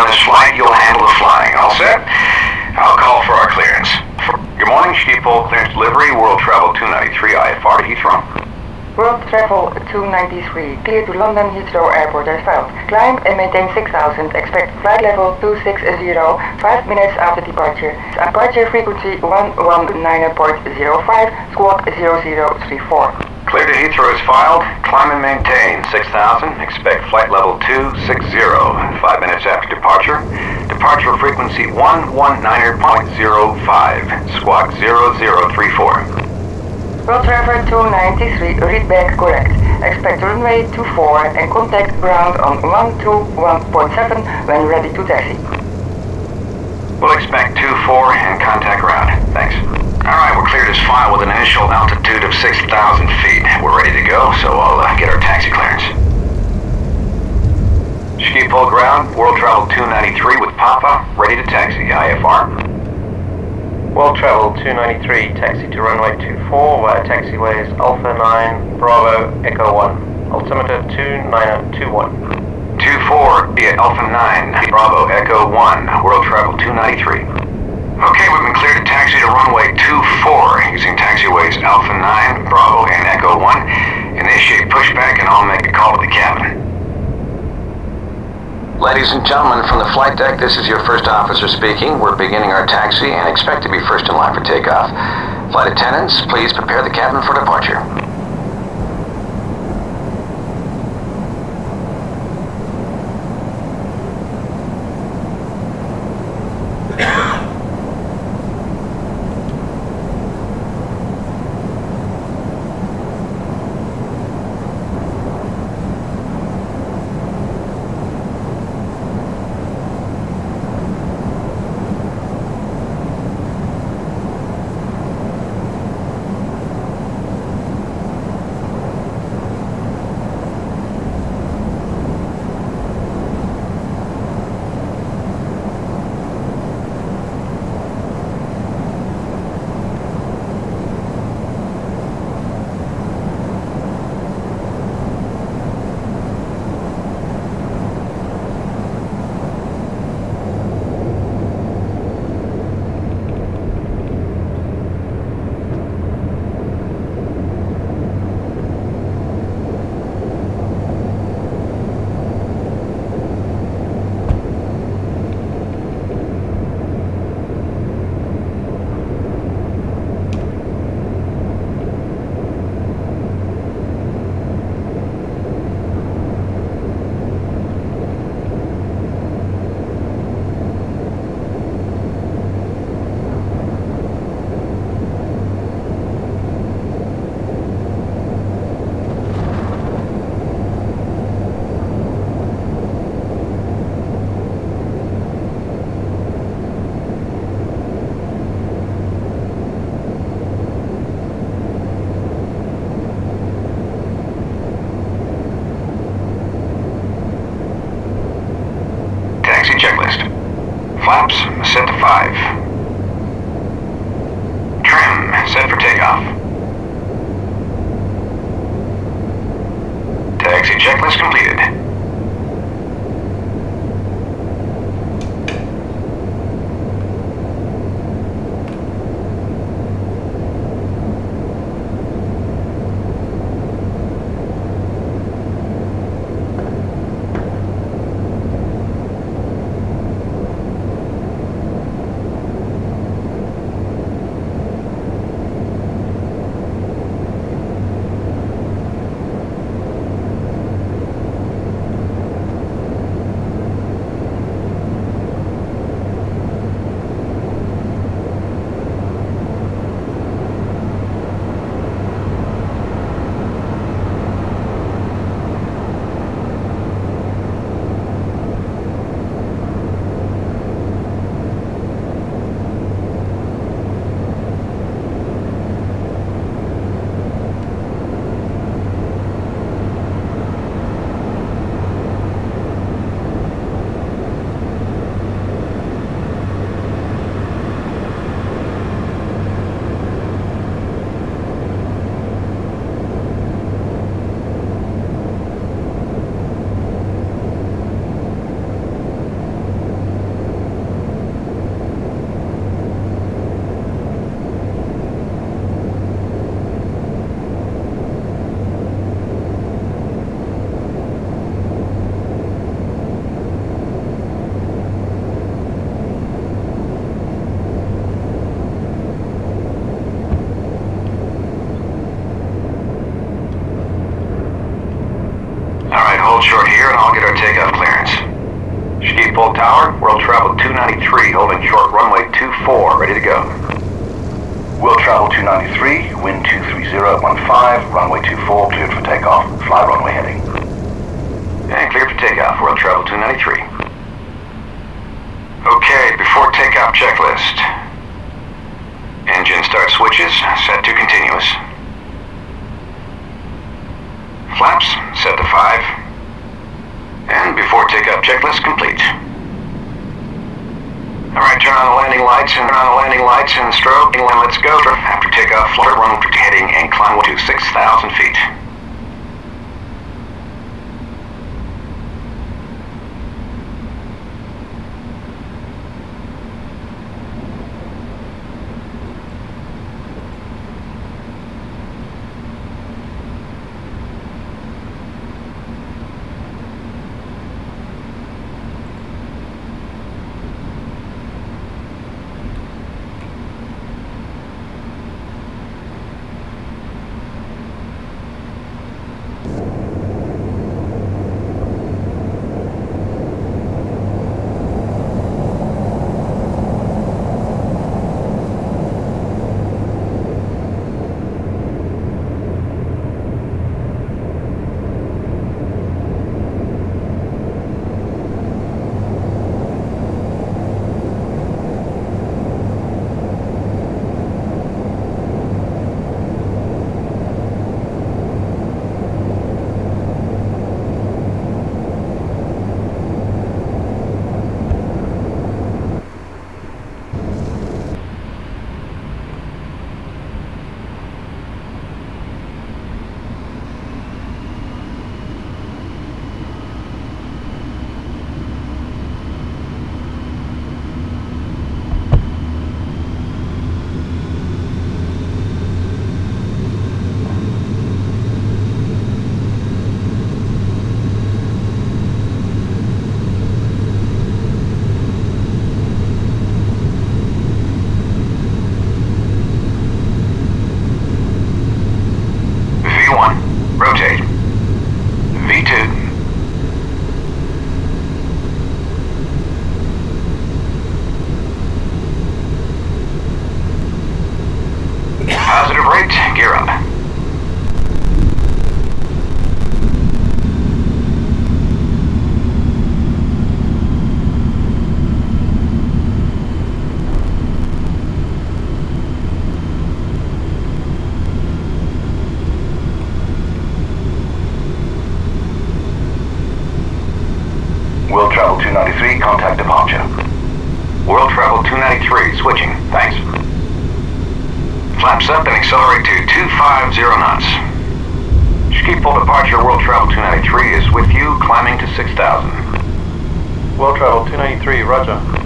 on this flight, you'll handle the flying. All set? I'll call for our clearance. Good morning, Schiphol Clearance Delivery, World Travel 293, IFR to Heathrow. World Travel 293, clear to London Heathrow Airport as filed. Climb and maintain 6000, expect flight level 260, 5 minutes after departure. Departure frequency 119.05, squawk 0034. Clear to Heathrow is filed. Climb and maintain 6,000. Expect flight level 260. Five minutes after departure. Departure frequency 119.05. Squawk 0034. World Traveler 293, read back correct. Expect runway 24 and contact ground on 121.7 when ready to taxi. We'll expect 24 and contact ground. Thanks. Alright, we're cleared as file with an initial altitude of 6,000 feet. We're ready to go, so I'll uh, get our taxi clearance. Schiphol ground, World Travel 293 with Papa, ready to taxi, IFR. World Travel 293, taxi to runway 24 via taxiways Alpha 9, Bravo, Echo 1. Altimeter 2921. 24 via Alpha 9, Bravo, Echo 1, World Travel 293. Okay, we've been cleared to taxi to runway 24 using taxiways Alpha 9, Bravo, and Echo 1. Initiate pushback and I'll make a call to the cabin. Ladies and gentlemen, from the flight deck, this is your first officer speaking. We're beginning our taxi and expect to be first in line for takeoff. Flight attendants, please prepare the cabin for departure. Set Travel 293, holding short runway 24, ready to go. World Travel 293, wind 23015, runway 24, cleared for takeoff. Fly runway heading. And clear for takeoff, World Travel 293. Okay, before takeoff checklist. Engine start switches, set to continuous. Flaps, set to 5. And before takeoff checklist complete. Alright, turn on the landing lights and turn on the landing lights and strobe. And let's go. After takeoff, flight run heading and climb to 6,000 feet. Rate, gear up. World Travel 293, contact departure. World Travel 293, switching. Thanks. Flaps up and accelerate to 250 knots. Schiphol departure, World Travel 293 is with you, climbing to 6,000. World Travel 293, roger.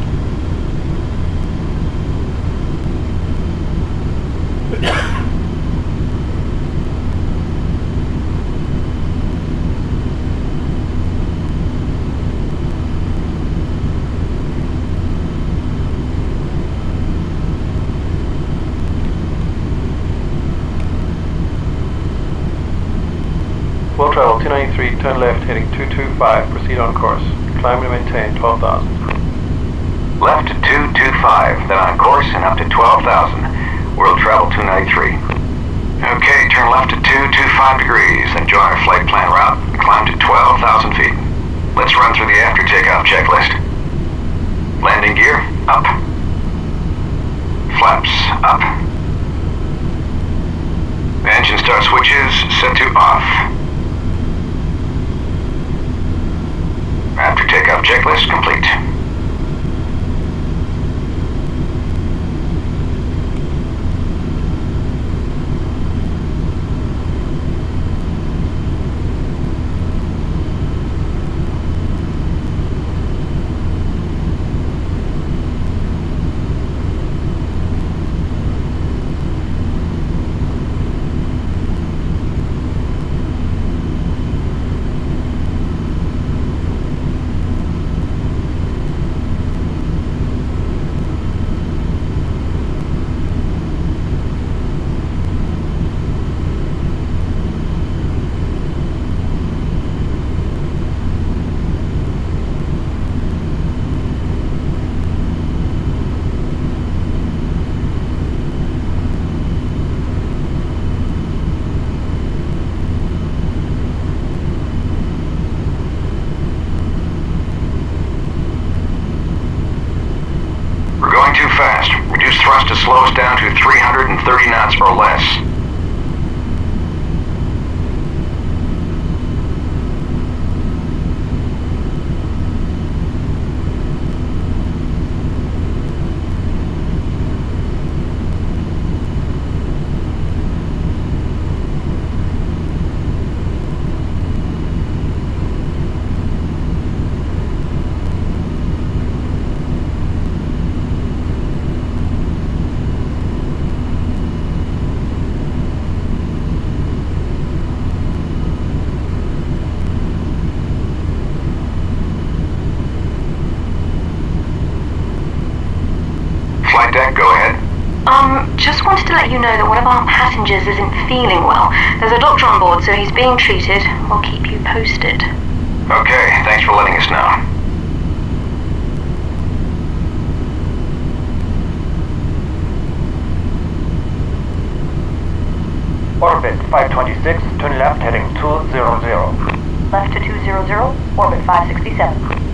World Travel 293, turn left heading 225, proceed on course. Climb and maintain 12,000. Left to 225, then on course and up to 12,000. World Travel 293. Okay, turn left to 225 degrees, then join our flight plan route and climb to 12,000 feet. Let's run through the after takeoff checklist. Landing gear, up. Flaps, up. Engine start switches set to off. After takeoff checklist complete. Reduce thrust to slow us down to 330 knots or less. you know that one of passengers isn't feeling well. There's a doctor on board, so he's being treated. We'll keep you posted. Okay, thanks for letting us know. Orbit 526, turn left heading 200. Left to 200, orbit 567.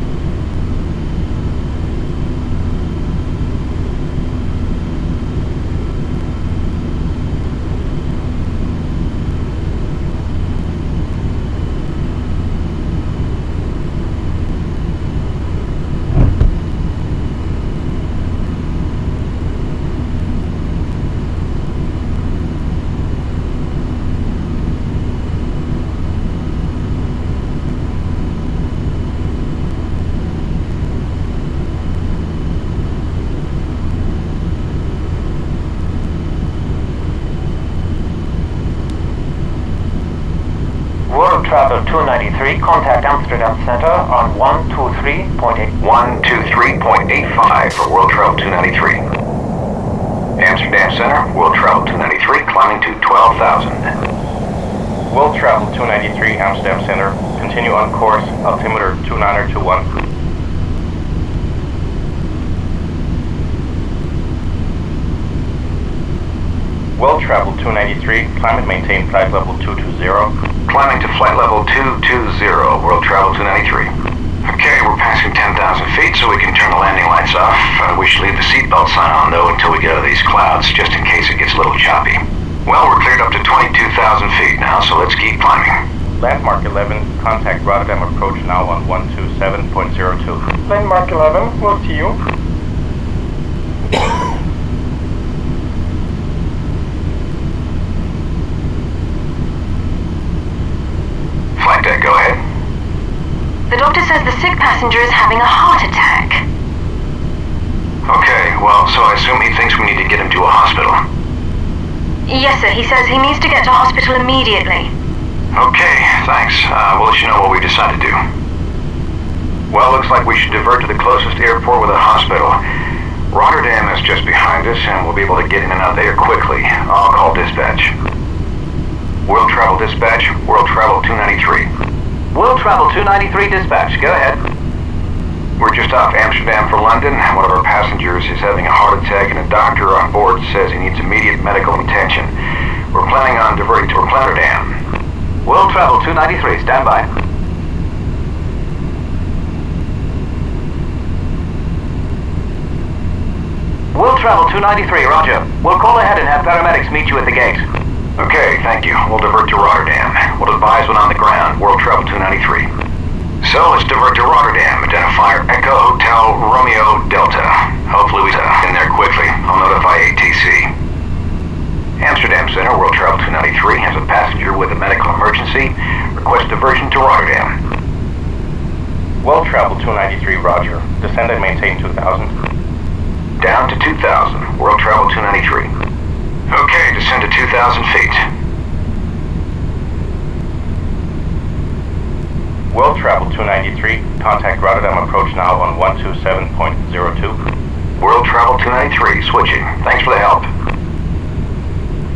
Travel 293, contact Amsterdam Center on 123.8. 123.85 for World Travel 293. Amsterdam Center, World Travel 293, climbing to 12,000. World Travel 293, Amsterdam Center, continue on course, altimeter 2921. Well traveled 293, climb and maintain flight level 220. Climbing to flight level 220, world travel 293. Okay, we're passing 10,000 feet, so we can turn the landing lights off. Uh, we should leave the seatbelt sign on, though, until we get out of these clouds, just in case it gets a little choppy. Well, we're cleared up to 22,000 feet now, so let's keep climbing. Landmark 11, contact Rotterdam approach now on 127.02. Landmark 11, we'll see you. The doctor says the sick passenger is having a heart attack. Okay, well, so I assume he thinks we need to get him to a hospital. Yes, sir. He says he needs to get to hospital immediately. Okay, thanks. Uh, we'll let you know what we decide to do. Well, looks like we should divert to the closest airport with a hospital. Rotterdam is just behind us, and we'll be able to get in and out there quickly. I'll call dispatch. World Travel Dispatch, World Travel 293. World Travel 293 dispatch, go ahead. We're just off Amsterdam for London. One of our passengers is having a heart attack and a doctor on board says he needs immediate medical attention. We're planning on diverting to Rotterdam. World Travel 293, stand by. World Travel 293, roger. We'll call ahead and have paramedics meet you at the gate. Okay, thank you. We'll divert to Rotterdam. We'll advise when on the ground. World Travel 293. So let's divert to Rotterdam. Identifier Echo Hotel Romeo Delta. Hopefully we get in there quickly. I'll notify ATC. Amsterdam Center, World Travel 293, has a passenger with a medical emergency. Request diversion to Rotterdam. World Travel 293, roger. Descend and maintain 2000. Down to 2000. World Travel 293. Okay, descend to 2,000 feet. World Travel 293. Contact Rotterdam approach now on 127.02. World Travel 293, switching. Thanks for the help.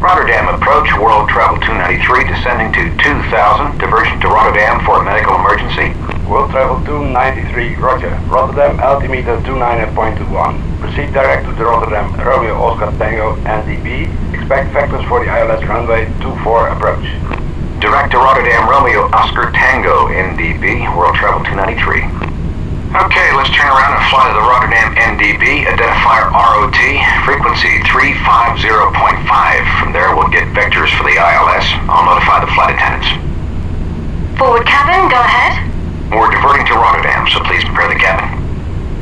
Rotterdam approach, World Travel 293, descending to 2000, diversion to Rotterdam for a medical emergency. World Travel 293, roger. Rotterdam altimeter 29.21. Proceed direct to the Rotterdam Romeo Oscar Tango NDB. Expect vectors for the ILS runway 24 approach. Direct to Rotterdam Romeo Oscar Tango NDB, World Travel 293. Okay, let's turn around and fly to the Rotterdam NDB, identifier ROT, frequency 350.5. From there, we'll get vectors for the ILS. I'll notify the flight attendants. Forward cabin, go ahead. We're diverting to Rotterdam, so please prepare the cabin.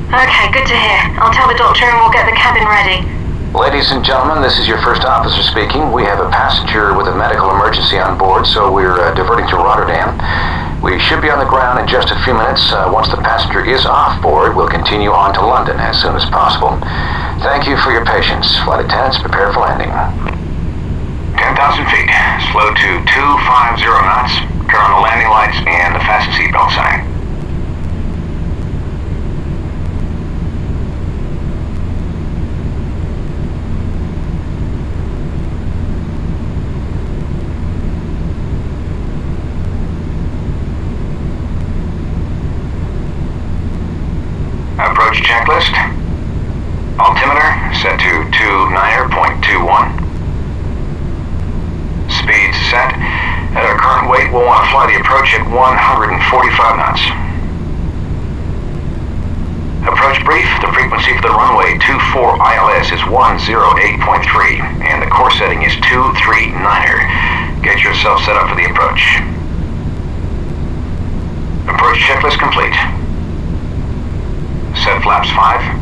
Okay, good to hear. I'll tell the doctor and we'll get the cabin ready. Ladies and gentlemen, this is your first officer speaking. We have a passenger with a medical emergency on board, so we're uh, diverting to Rotterdam. We should be on the ground in just a few minutes. Uh, once the passenger is off board, we'll continue on to London as soon as possible. Thank you for your patience. Flight attendants, prepare for landing. 10,000 feet. Slow to 250 knots. Turn on the landing lights and the fasten seatbelt sign. Approach checklist. Altimeter set to 29.21. Speed set. At our current weight, we'll want to fly the approach at 145 knots. Approach brief. The frequency for the runway 24 ILS is 108.3, and the course setting is 239er. Get yourself set up for the approach. Approach checklist complete. Set flaps 5.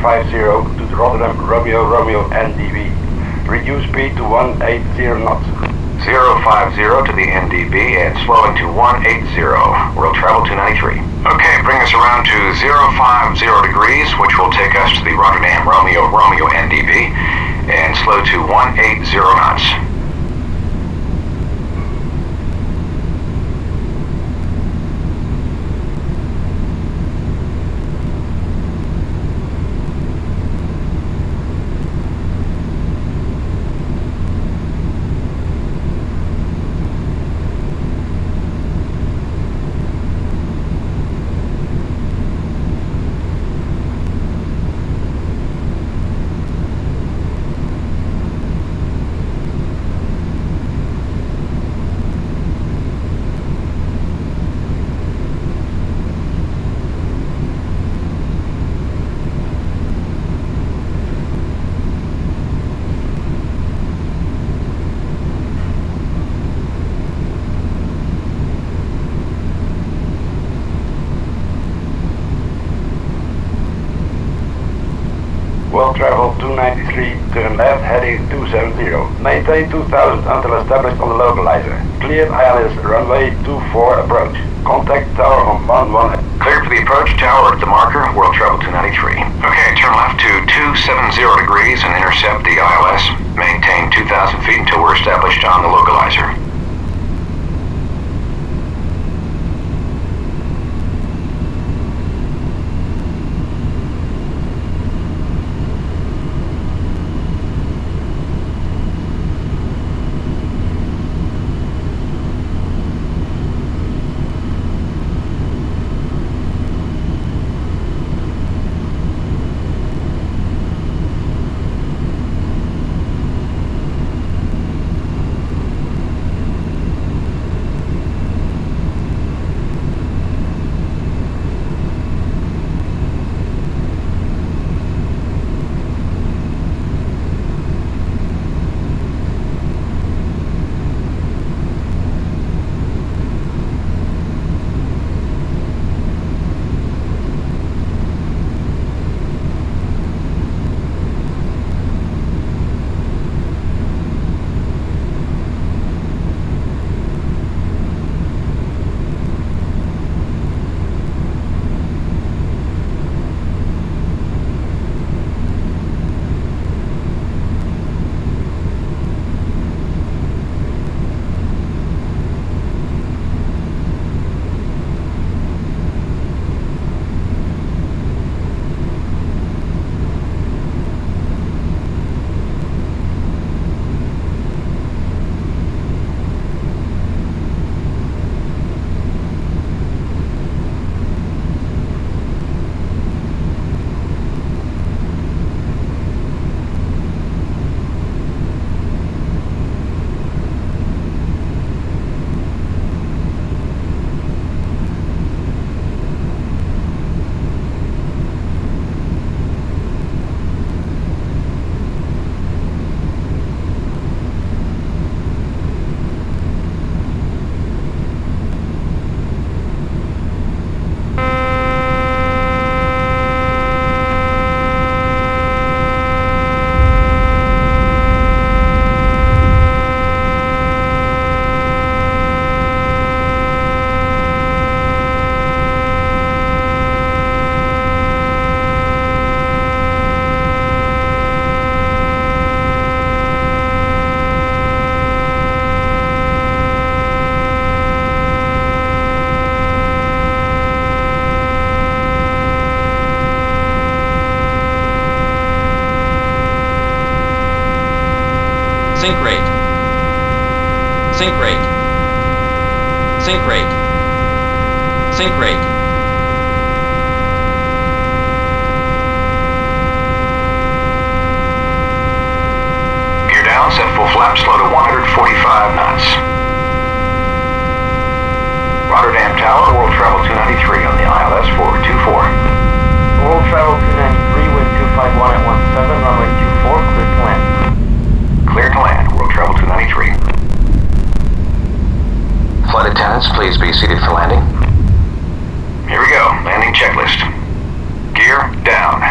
150 to Rotterdam Romeo Romeo NDB. Reduce speed to 180 knots. 050 to the NDB and slowing to 180. We'll travel 293. Okay, bring us around to 050 degrees, which will take us to the Rotterdam Romeo Romeo NDB and slow to 180 knots. 270. Maintain 2000 until established on the localizer. Clear ILS runway 24 approach. Contact tower on 11. Cleared for the approach tower at the marker, World Travel 293. Okay, turn left to 270 degrees and intercept the ILS. Maintain 2,000 feet until we're established on the localizer. Rate. Sink rate. Sink rate. Gear down, set full flap, slow to 145 knots. Rotterdam Tower, World Travel 293 on the ILS for 24. World Travel 293, wind 251 at 17, runway 24, clear to land. Clear to land, World Travel 293. Flight attendants, please be seated for landing. Here we go. Landing checklist. Gear down.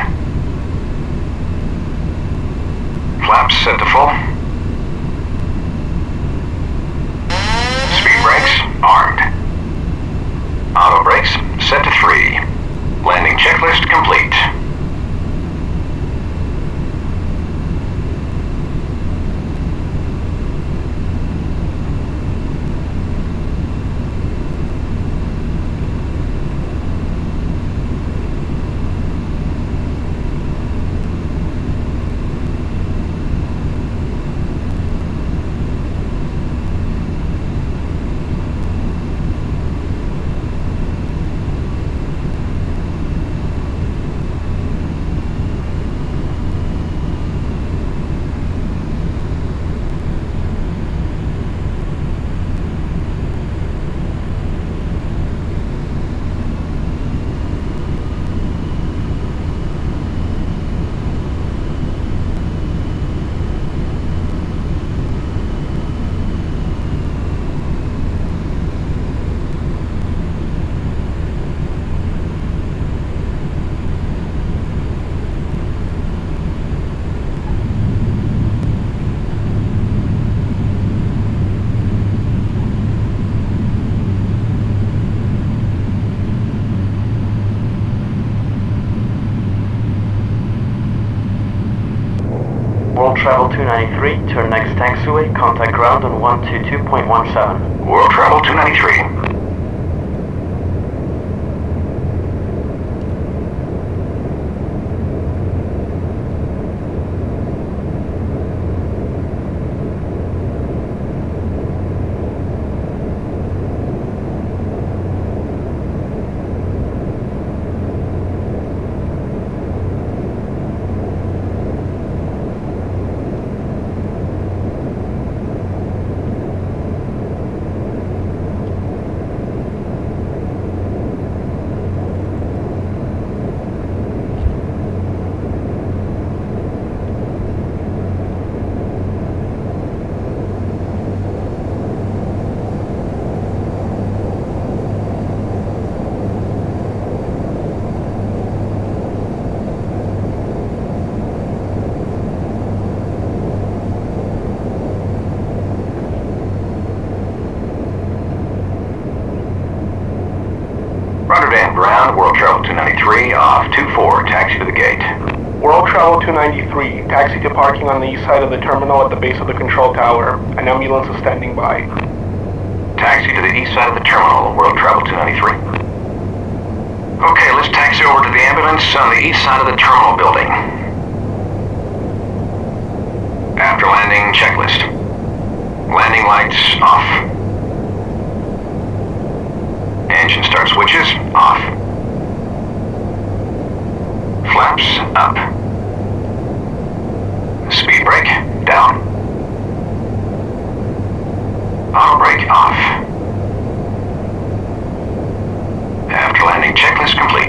Flaps set to full. Speed brakes armed. Auto brakes set to three. Landing checklist complete. World Travel 293, turn next taxiway, contact ground on 122.17. World Travel 293. Rotterdam ground, World Travel 293, off 24, taxi to the gate. World Travel 293, taxi to parking on the east side of the terminal at the base of the control tower. An ambulance is standing by. Taxi to the east side of the terminal, World Travel 293. Okay, let's taxi over to the ambulance on the east side of the terminal building. After landing, checklist. Landing lights off. Engine start switches off. Flaps up brake down. Auto brake off. After landing checklist complete.